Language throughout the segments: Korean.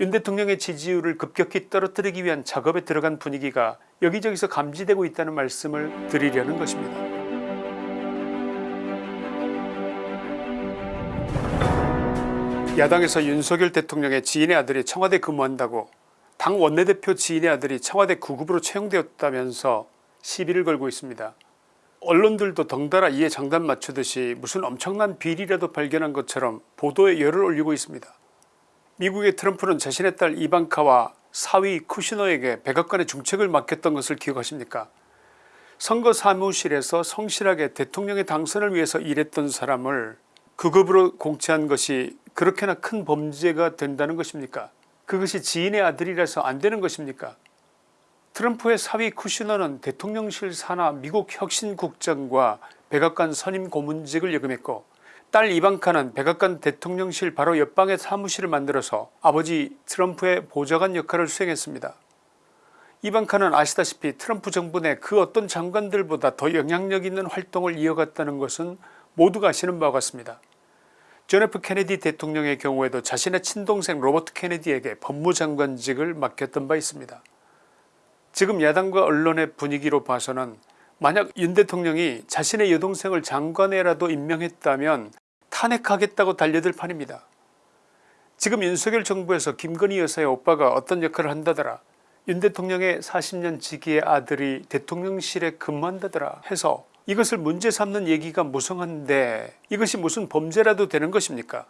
윤 대통령의 지지율을 급격히 떨어뜨리기 위한 작업에 들어간 분위기가 여기저기서 감지되고 있다는 말씀을 드리려는 것입니다. 야당에서 윤석열 대통령의 지인의 아들이 청와대 근무한다고 당 원내대표 지인의 아들이 청와대 구급으로 채용되었다면서 시비를 걸고 있습니다. 언론들도 덩달아 이에 장단 맞추듯이 무슨 엄청난 비리라도 발견한 것처럼 보도에 열을 올리고 있습니다. 미국의 트럼프는 자신의 딸 이방카와 사위 쿠시너에게 백악관의 중책을 맡겼던 것을 기억하십니까? 선거 사무실에서 성실하게 대통령의 당선을 위해서 일했던 사람을 급으로 공채한 것이 그렇게나 큰 범죄가 된다는 것입니까? 그것이 지인의 아들이라서 안되는 것입니까? 트럼프의 사위 쿠시너는 대통령실 산하 미국 혁신국장과 백악관 선임 고문직을 역임했고 딸 이방카는 백악관 대통령실 바로 옆방에 사무실을 만들어서 아버지 트럼프의 보좌관 역할을 수행했습니다. 이방카는 아시다시피 트럼프 정부 내 그 어떤 장관들보다 더 영향력 있는 활동을 이어갔다는 것은 모두가 아시는 바와 같습니다. 존 F 케네디 대통령의 경우에도 자신의 친동생 로버트 케네디에게 법무장관직을 맡겼던 바 있습니다. 지금 야당과 언론의 분위기로 봐서는 만약 윤 대통령이 자신의 여동생을 장관에라도 임명했다면 탄핵하겠다고 달려들 판입니다. 지금 윤석열 정부에서 김건희 여사의 오빠가 어떤 역할을 한다더라 윤 대통령의 40년 지기의 아들이 대통령실에 근무한다더라 해서 이것을 문제 삼는 얘기가 무성한데 이것이 무슨 범죄라도 되는 것입니까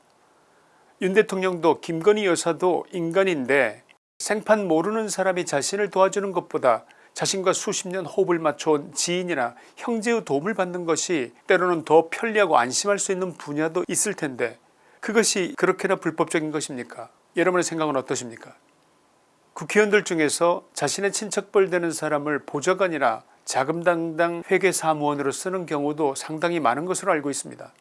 윤 대통령도 김건희 여사도 인간인데 생판 모르는 사람이 자신을 도와주는 것보다 자신과 수십 년 호흡을 맞춰온 지인이나 형제의 도움을 받는 것이 때로는 더 편리하고 안심할 수 있는 분야도 있을 텐데 그것이 그렇게나 불법적인 것입니까 여러분의 생각은 어떠십니까 국회의원들 중에서 자신의 친척벌 되는 사람을 보좌관이나 자금당당 회계사무원으로 쓰는 경우도 상당히 많은 것으로 알고 있습니다.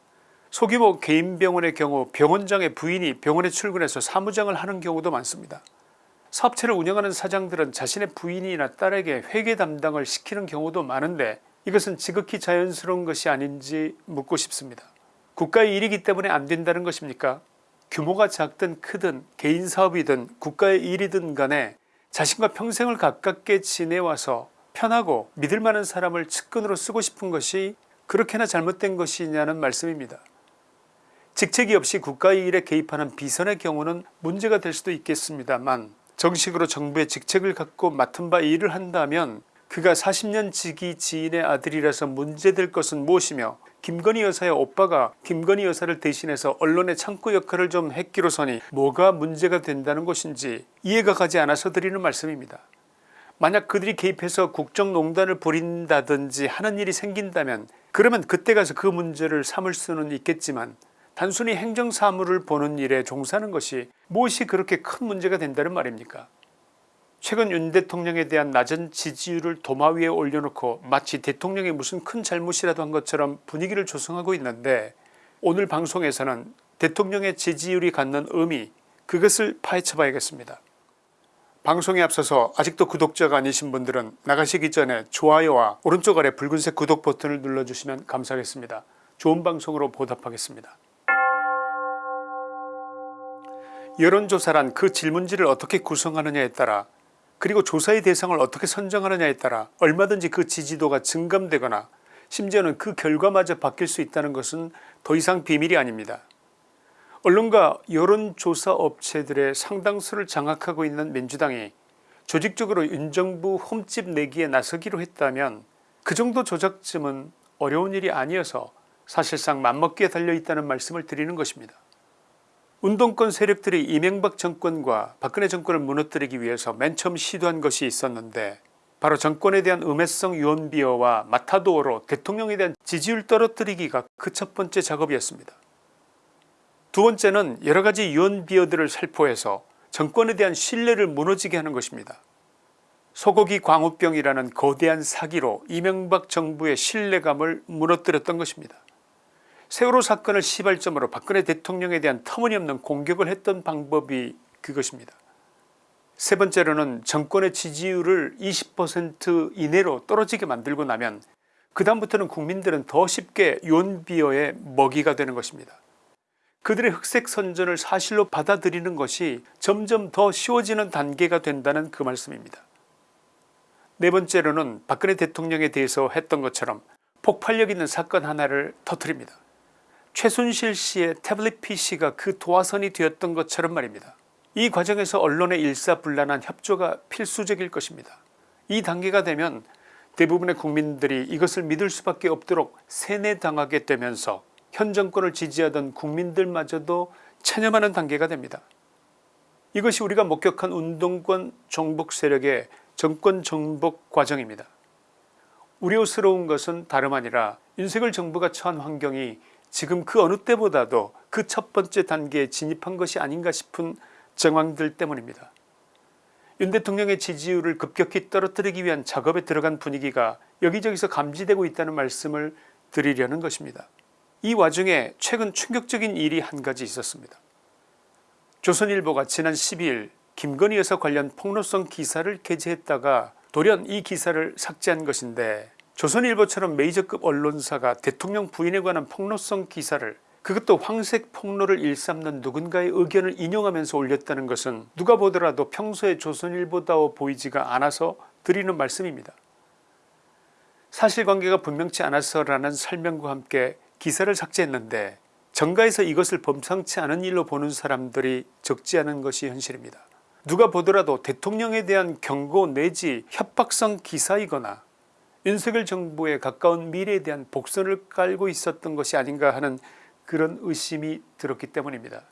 소규모 개인병원의 경우 병원장의 부인이 병원에 출근해서 사무장을 하는 경우도 많습니다. 사업체를 운영하는 사장들은 자신의 부인이나 딸에게 회계 담당을 시키는 경우도 많은데 이것은 지극히 자연스러운 것이 아닌지 묻고 싶습니다. 국가의 일이기 때문에 안된다는 것입니까 규모가 작든 크든 개인 사업이든 국가의 일이든 간에 자신과 평생을 가깝게 지내와서 편하고 믿을만한 사람을 측근으로 쓰고 싶은 것이 그렇게나 잘못된 것이냐는 말씀입니다. 직책이 없이 국가의 일에 개입하는 비선의 경우는 문제가 될 수도 있겠습니다만 정식으로 정부의 직책을 갖고 맡은 바 일을 한다면 그가 40년 지기 지인의 아들이라서 문제될 것은 무엇이며 김건희 여사의 오빠가 김건희 여사를 대신해서 언론의 창구 역할을 좀 했기로서니 뭐가 문제가 된다는 것인지 이해가 가지 않아서 드리는 말씀입니다. 만약 그들이 개입해서 국정농단을 벌인다든지 하는 일이 생긴다면 그러면 그때 가서 그 문제를 삼을 수는 있겠지만 단순히 행정사무를 보는 일에 종사하는 것이 무엇이 그렇게 큰 문제가 된다는 말입니까 최근 윤 대통령에 대한 낮은 지지율을 도마 위에 올려놓고 마치 대통령이 무슨 큰 잘못이라도 한 것처럼 분위기를 조성하고 있는데 오늘 방송에서는 대통령의 지지율이 갖는 의미 그것을 파헤쳐 봐야겠습니다. 방송에 앞서서 아직도 구독자가 아니신 분들은 나가시기 전에 좋아요와 오른쪽 아래 붉은색 구독 버튼을 눌러주시면 감사하겠습니다. 좋은 방송으로 보답하겠습니다. 여론조사란 그 질문지를 어떻게 구성하느냐에 따라 그리고 조사의 대상을 어떻게 선정하느냐에 따라 얼마든지 그 지지도가 증감되거나 심지어는 그 결과마저 바뀔 수 있다는 것은 더 이상 비밀이 아닙니다. 언론과 여론조사 업체들의 상당수를 장악하고 있는 민주당이 조직적으로 윤정부 홈집 내기에 나서기로 했다면 그 정도 조작쯤은 어려운 일이 아니어서 사실상 맘먹기에 달려있다는 말씀을 드리는 것입니다. 운동권 세력들이 이명박 정권과 박근혜 정권을 무너뜨리기 위해서 맨 처음 시도한 것이 있었는데 바로 정권에 대한 음해성 유언비어와 마타도어로 대통령에 대한 지지율 떨어뜨리기가 그 첫 번째 작업이었습니다. 두 번째는 여러가지 유언비어들을 살포해서 정권에 대한 신뢰를 무너지게 하는 것입니다. 소고기 광우병이라는 거대한 사기로 이명박 정부의 신뢰감을 무너뜨렸던 것입니다. 세월호 사건을 시발점으로 박근혜 대통령에 대한 터무니없는 공격을 했던 방법이 그것입니다. 세 번째로는 정권의 지지율을 20% 이내로 떨어지게 만들고 나면 그 다음부터는 국민들은 더 쉽게 윤비어의 먹이가 되는 것입니다. 그들의 흑색 선전을 사실로 받아들이는 것이 점점 더 쉬워지는 단계가 된다는 그 말씀입니다. 네 번째로는 박근혜 대통령에 대해서 했던 것처럼 폭발력 있는 사건 하나를 터뜨립니다. 최순실 씨의 태블릿 PC가 그 도화선이 되었던 것처럼 말입니다. 이 과정에서 언론의 일사불란한 협조가 필수적일 것입니다. 이 단계가 되면 대부분의 국민들이 이것을 믿을 수밖에 없도록 세뇌당하게 되면서 현 정권을 지지하던 국민들마저도 체념하는 단계가 됩니다. 이것이 우리가 목격한 운동권 정복 세력의 정권 정복 과정입니다. 우려스러운 것은 다름 아니라 윤석열 정부가 처한 환경이 지금 그 어느 때보다도 그 첫 번째 단계에 진입한 것이 아닌가 싶은 정황들 때문입니다. 윤 대통령의 지지율을 급격히 떨어뜨리기 위한 작업에 들어간 분위기가 여기저기서 감지되고 있다는 말씀을 드리려는 것입니다. 이 와중에 최근 충격적인 일이 한 가지 있었습니다. 조선일보가 지난 12일 김건희 여사 관련 폭로성 기사를 게재했다가 돌연 이 기사를 삭제한 것인데 조선일보처럼 메이저급 언론사가 대통령 부인에 관한 폭로성 기사를 그것도 황색 폭로를 일삼는 누군가의 의견을 인용하면서 올렸다는 것은 누가 보더라도 평소에 조선일보다워 보이지가 않아서 드리는 말씀입니다. 사실관계가 분명치 않아서라는 설명과 함께 기사를 삭제했는데 정가에서 이것을 범상치 않은 일로 보는 사람들이 적지 않은 것이 현실입니다. 누가 보더라도 대통령에 대한 경고 내지 협박성 기사이거나 윤석열 정부에 가까운 미래에 대한 복선을 깔고 있었던 것이 아닌가 하는 그런 의심이 들었기 때문입니다.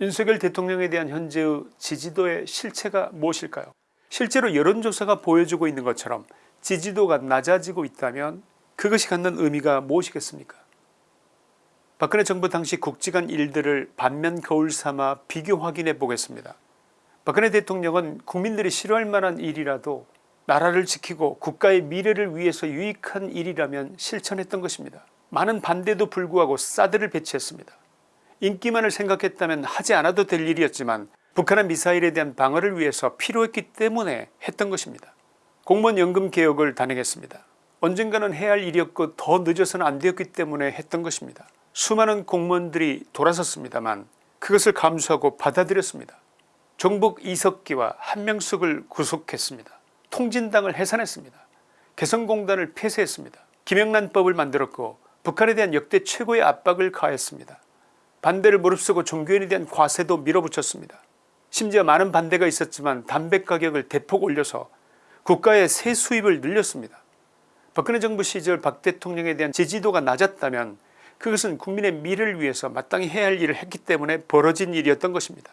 윤석열 대통령에 대한 현재의 지지도의 실체가 무엇일까요 실제로 여론조사가 보여주고 있는 것처럼 지지도가 낮아지고 있다면 그것이 갖는 의미가 무엇이겠습니까 박근혜 정부 당시 국지간 일들을 반면 거울 삼아 비교 확인해 보겠습니다. 박근혜 대통령은 국민들이 싫어할 만한 일이라도 나라를 지키고 국가의 미래를 위해서 유익한 일이라면 실천했던 것입니다. 많은 반대도 불구하고 사드를 배치했습니다. 인기만을 생각했다면 하지 않아도 될 일이었지만 북한의 미사일에 대한 방어를 위해서 필요했기 때문에 했던 것입니다. 공무원 연금 개혁을 단행했습니다. 언젠가는 해야 할 일이었고 더 늦어서는 안 되었기 때문에 했던 것입니다. 수많은 공무원들이 돌아섰습니다만 그것을 감수하고 받아들였습니다. 종북 이석기와 한명숙을 구속했습니다. 통진당을 해산했습니다. 개성공단을 폐쇄했습니다. 김영란법을 만들었고 북한에 대한 역대 최고의 압박을 가했습니다. 반대를 무릅쓰고 종교인에 대한 과세도 밀어붙였습니다. 심지어 많은 반대가 있었지만 담배 가격을 대폭 올려서 국가의 세 수입을 늘렸습니다. 박근혜 정부 시절 박 대통령에 대한 지지도가 낮았다면 그것은 국민의 미래를 위해서 마땅히 해야 할 일을 했기 때문에 벌어진 일이었던 것입니다.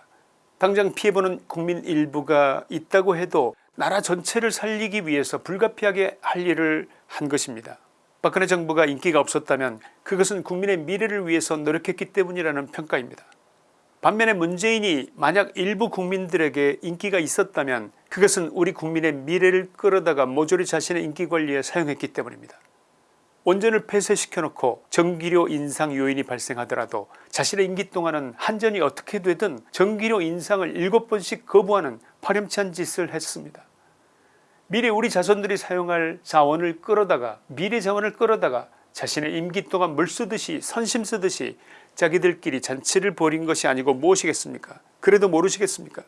당장 피해보는 국민 일부가 있다고 해도 나라 전체를 살리기 위해서 불가피하게 할 일을 한 것입니다. 박근혜 정부가 인기가 없었다면 그것은 국민의 미래를 위해서 노력했기 때문이라는 평가입니다. 반면에 문재인이 만약 일부 국민들에게 인기가 있었다면 그것은 우리 국민의 미래를 끌어다가 모조리 자신의 인기관리에 사용했기 때문입니다. 원전을 폐쇄시켜 놓고 전기료 인상 요인이 발생하더라도 자신의 임기 동안은 한전이 어떻게 되든 전기료 인상을 7번씩 거부하는 파렴치한 짓을 했습니다. 미래 우리 자손들이 사용할 자원을 끌어다가 미래 자원을 끌어다가 자신의 임기 동안 물 쓰듯이 선심 쓰듯이 자기들끼리 잔치를 벌인 것이 아니고 무엇이겠습니까 그래도 모르시겠습니까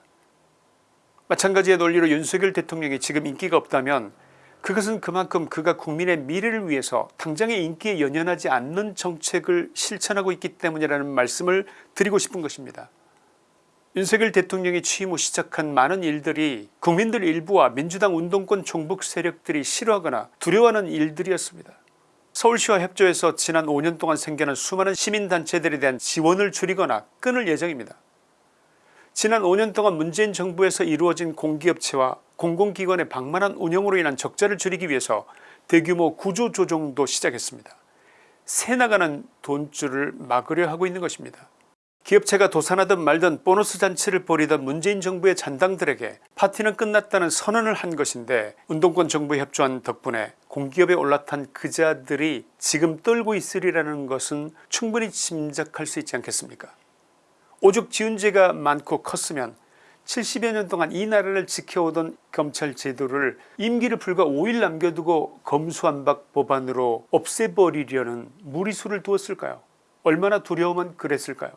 마찬가지의 논리로 윤석열 대통령이 지금 인기가 없다면 그것은 그만큼 그가 국민의 미래를 위해서 당장의 인기에 연연하지 않는 정책을 실천하고 있기 때문이라는 말씀을 드리고 싶은 것입니다. 윤석열 대통령이 취임 후 시작한 많은 일들이 국민들 일부와 민주당 운동권 종북 세력들이 싫어하거나 두려워하는 일들이었습니다. 서울시와 협조해서 지난 5년 동안 생겨난 수많은 시민단체들에 대한 지원을 줄이거나 끊을 예정입니다. 지난 5년 동안 문재인 정부에서 이루어진 공기업체와 공공기관의 방만한 운영으로 인한 적자를 줄이기 위해서 대규모 구조조정도 시작했습니다. 새나가는 돈줄을 막으려 하고 있는 것입니다. 기업체가 도산하든 말든 보너스 잔치를 벌이던 문재인 정부의 잔당들에게 파티는 끝났다는 선언을 한 것인데 운동권 정부에 협조한 덕분에 공기업에 올라탄 그자들이 지금 떨고 있으리라는 것은 충분히 짐작할 수 있지 않겠습니까 오죽 지은 죄가 많고 컸으면 70여 년 동안 이 나라를 지켜오던 검찰 제도를 임기를 불과 5일 남겨두고 검수완박 법안으로 없애버리려는 무리수를 두었을까요? 얼마나 두려우면 그랬을까요?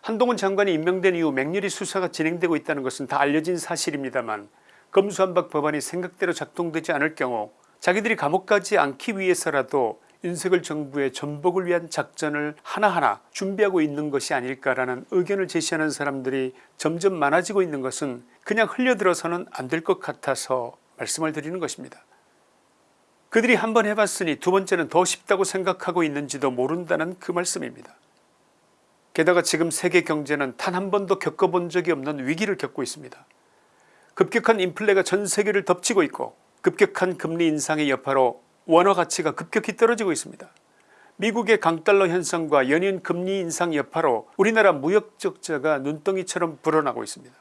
한동훈 장관이 임명된 이후 맹렬히 수사가 진행되고 있다는 것은 다 알려진 사실입니다만 검수한박 법안이 생각대로 작동되지 않을 경우 자기들이 감옥 가지 않기 위해서라도 윤석열 정부의 전복을 위한 작전을 하나하나 준비하고 있는 것이 아닐까라는 의견을 제시하는 사람들이 점점 많아지고 있는 것은 그냥 흘려들어서는 안 될 것 같아서 말씀을 드리는 것입니다. 그들이 한 번 해봤으니 두 번째는 더 쉽다고 생각하고 있는지도 모른다는 그 말씀입니다. 게다가 지금 세계 경제는 단 한 번도 겪어본 적이 없는 위기를 겪고 있습니다. 급격한 인플레가 전 세계를 덮치고 있고 급격한 금리 인상의 여파로 원화 가치가 급격히 떨어지고 있습니다. 미국의 강달러 현상과 연이은 금리 인상 여파로 우리나라 무역 적자가 눈덩이처럼 불어나고 있습니다.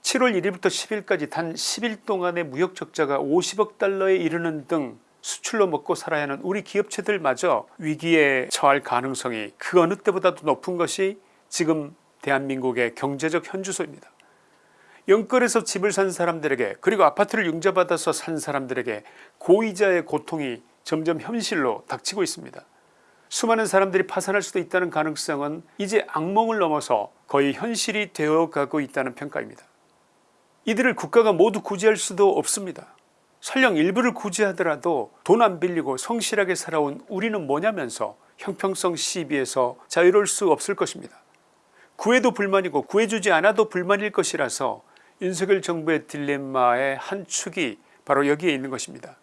7월 1일부터 10일까지 단 10일 동안의 무역 적자가 50억 달러에 이르는 등 수출로 먹고 살아야 하는 우리 기업체들마저 위기에 처할 가능성이 그 어느 때보다도 높은 것이 지금 대한민국의 경제적 현주소입니다. 영끌에서 집을 산 사람들에게 그리고 아파트를 융자받아서 산 사람들에게 고이자의 고통이 점점 현실로 닥치고 있습니다. 수많은 사람들이 파산할 수도 있다는 가능성은 이제 악몽을 넘어서 거의 현실이 되어가고 있다는 평가입니다. 이들을 국가가 모두 구제할 수도 없습니다. 설령 일부를 구제하더라도 돈 안 빌리고 성실하게 살아온 우리는 뭐냐면서 형평성 시비에서 자유로울 수 없을 것입니다. 구해도 불만이고 구해주지 않아도 불만일 것이라서 윤석열 정부의 딜레마의 한 축이 바로 여기에 있는 것입니다.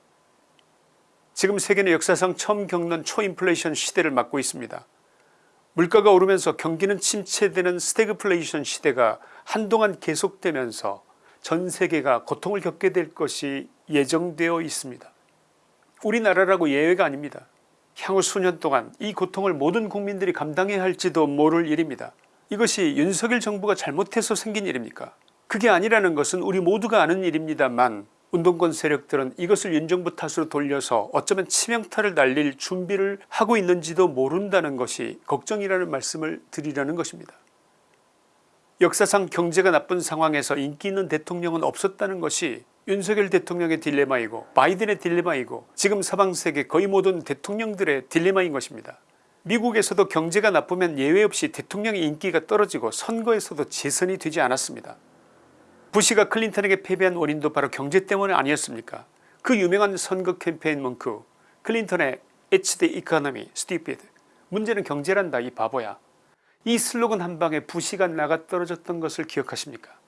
지금 세계는 역사상 처음 겪는 초인플레이션 시대를 맞고 있습니다. 물가가 오르면서 경기는 침체되는 스태그플레이션 시대가 한동안 계속되면서 전 세계가 고통을 겪게 될 것이 예정되어 있습니다. 우리나라라고 예외가 아닙니다. 향후 수년 동안 이 고통을 모든 국민들이 감당해야 할지도 모를 일입니다. 이것이 윤석열 정부가 잘못해서 생긴 일입니까 그게 아니라는 것은 우리 모두가 아는 일입니다만 운동권 세력들은 이것을 윤정부 탓으로 돌려서 어쩌면 치명타를 날릴 준비를 하고 있는지도 모른다는 것이 걱정이라는 말씀을 드리려는 것입니다. 역사상 경제가 나쁜 상황에서 인기 있는 대통령은 없었다는 것이 윤석열 대통령의 딜레마이고 바이든의 딜레마이고 지금 서방세계 거의 모든 대통령들의 딜레마인 것입니다. 미국에서도 경제가 나쁘면 예외 없이 대통령의 인기가 떨어지고 선거에서도 재선이 되지 않았습니다. 부시가 클린턴에게 패배한 원인도 바로 경제 때문 아니었습니까 그 유명한 선거 캠페인 문구 클린턴의 It's the economy stupid 문제는 경제란다 이 바보야 이 슬로건 한방에 부시가 나가 떨어졌던 것을 기억하십니까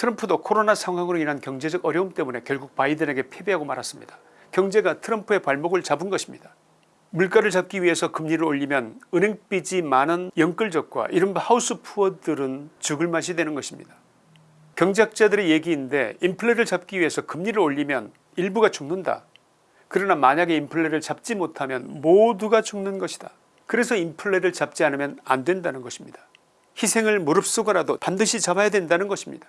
트럼프도 코로나 상황으로 인한 경제적 어려움 때문에 결국 바이든에게 패배하고 말았습니다. 경제가 트럼프의 발목을 잡은 것입니다. 물가를 잡기 위해서 금리를 올리면 은행빚이 많은 영끌족과 이른바 하우스푸어들은 죽을 맛이 되는 것입니다. 경제학자들의 얘기인데 인플레를 잡기 위해서 금리를 올리면 일부가 죽는다. 그러나 만약에 인플레를 잡지 못하면 모두가 죽는 것이다. 그래서 인플레를 잡지 않으면 안 된다는 것입니다. 희생을 무릅쓰고라도 반드시 잡아야 된다는 것입니다.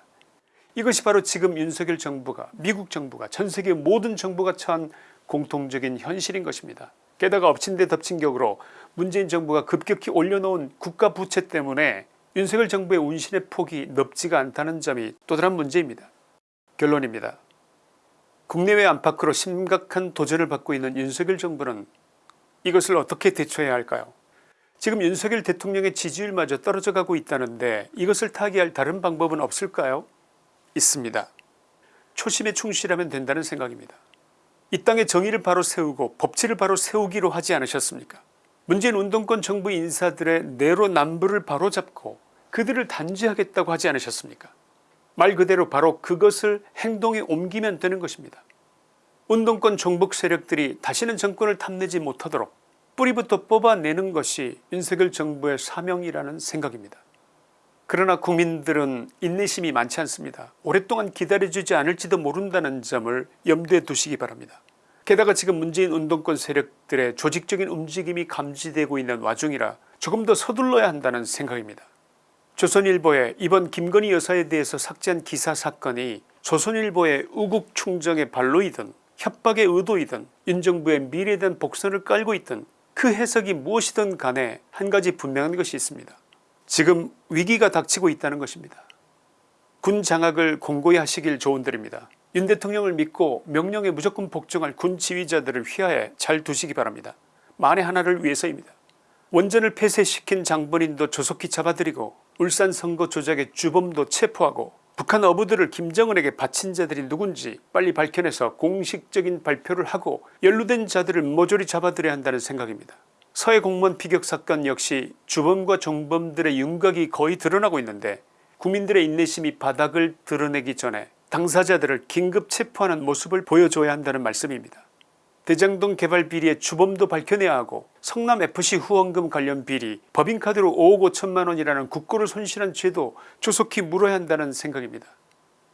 이것이 바로 지금 윤석열 정부가 미국 정부가 전세계 모든 정부가 처한 공통적인 현실인 것입니다. 게다가 엎친 데 덮친 격으로 문재인 정부가 급격히 올려놓은 국가 부채 때문에 윤석열 정부의 운신의 폭이 넓지가 않다는 점이 또 다른 문제입니다. 결론입니다. 국내외 안팎으로 심각한 도전을 받고 있는 윤석열 정부는 이것을 어떻게 대처해야 할까요 지금 윤석열 대통령의 지지율마저 떨어져 가고 있다는데 이것을 타개할 다른 방법은 없을까요 있습니다. 초심에 충실하면 된다는 생각입니다. 이 땅에 정의를 바로 세우고 법치를 바로 세우기로 하지 않으셨습니까 문재인 운동권 정부 인사들의 내로남불을 바로잡고 그들을 단죄하겠다고 하지 않으셨습니까 말 그대로 바로 그것을 행동에 옮기면 되는 것입니다. 운동권 종북 세력들이 다시는 정권을 탐내지 못하도록 뿌리부터 뽑아내는 것이 윤석열 정부의 사명이라는 생각입니다. 그러나 국민들은 인내심이 많지 않습니다. 오랫동안 기다려주지 않을지도 모른다는 점을 염두에 두시기 바랍니다. 게다가 지금 문재인 운동권 세력들의 조직적인 움직임이 감지되고 있는 와중이라 조금 더 서둘러야 한다는 생각입니다. 조선일보의 이번 김건희 여사에 대해서 삭제한 기사 사건이 조선일보의 우국 충정의 발로이든 협박의 의도이든 윤정부의 미래에 대한 복선을 깔고 있든 그 해석이 무엇이든 간에 한 가지 분명한 것이 있습니다. 지금 위기가 닥치고 있다는 것입니다. 군 장악을 공고히 하시길 조언드립니다. 윤 대통령을 믿고 명령에 무조건 복종할 군 지휘자들을 휘하에 잘 두시기 바랍니다. 만에 하나를 위해서입니다. 원전을 폐쇄시킨 장본인도 조속히 잡아들이고 울산 선거 조작의 주범도 체포하고 북한 어부들을 김정은에게 바친 자들이 누군지 빨리 밝혀내서 공식적인 발표를 하고 연루된 자들을 모조리 잡아들여야 한다는 생각입니다. 서해 공무원 피격 사건 역시 주범과 종범들의 윤곽이 거의 드러나고 있는데 국민들의 인내심이 바닥을 드러내기 전에 당사자들을 긴급 체포하는 모습을 보여줘야 한다는 말씀입니다. 대장동 개발 비리의 주범도 밝혀내야 하고 성남FC 후원금 관련 비리 법인카드로 5억 5천만원이라는 국고를 손실한 죄도 조속히 물어야 한다는 생각입니다.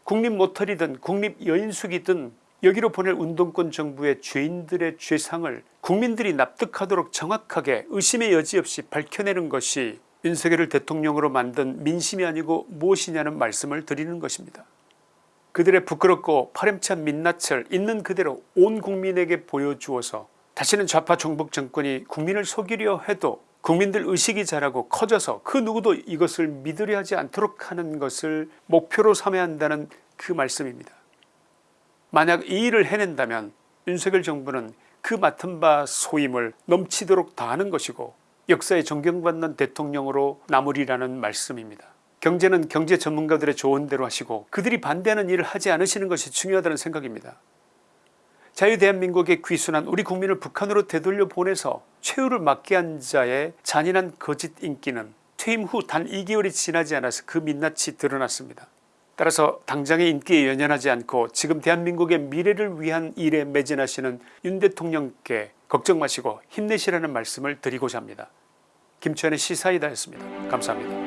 국립모텔이든 국립여인숙이든 여기로 보낼 운동권 정부의 죄인들의 죄상을 국민들이 납득하도록 정확하게 의심의 여지 없이 밝혀내는 것이 윤석열을 대통령으로 만든 민심이 아니고 무엇이냐는 말씀을 드리는 것입니다. 그들의 부끄럽고 파렴치한 민낯을 있는 그대로 온 국민에게 보여주어서 다시는 좌파 종북 정권이 국민을 속이려 해도 국민들 의식이 자라고 커져서 그 누구도 이것을 믿으려 하지 않도록 하는 것을 목표로 삼아야 한다는 그 말씀입니다. 만약 이 일을 해낸다면 윤석열 정부는 그 맡은 바 소임을 넘치도록 다하는 것이고 역사에 존경받는 대통령으로 남으리라는 말씀입니다. 경제는 경제 전문가들의 조언대로 하시고 그들이 반대하는 일을 하지 않으시는 것이 중요하다는 생각입니다. 자유대한민국의 귀순한 우리 국민을 북한으로 되돌려 보내서 최후를 맞게 한 자의 잔인한 거짓 인기는 퇴임 후 단 2개월이 지나지 않아서 그 민낯이 드러났습니다. 따라서 당장의 인기에 연연하지 않고 지금 대한민국의 미래를 위한 일에 매진하시는 윤 대통령께 걱정 마시고 힘내시라는 말씀을 드리고자 합니다. 김치환의 시사이다였습니다. 감사합니다.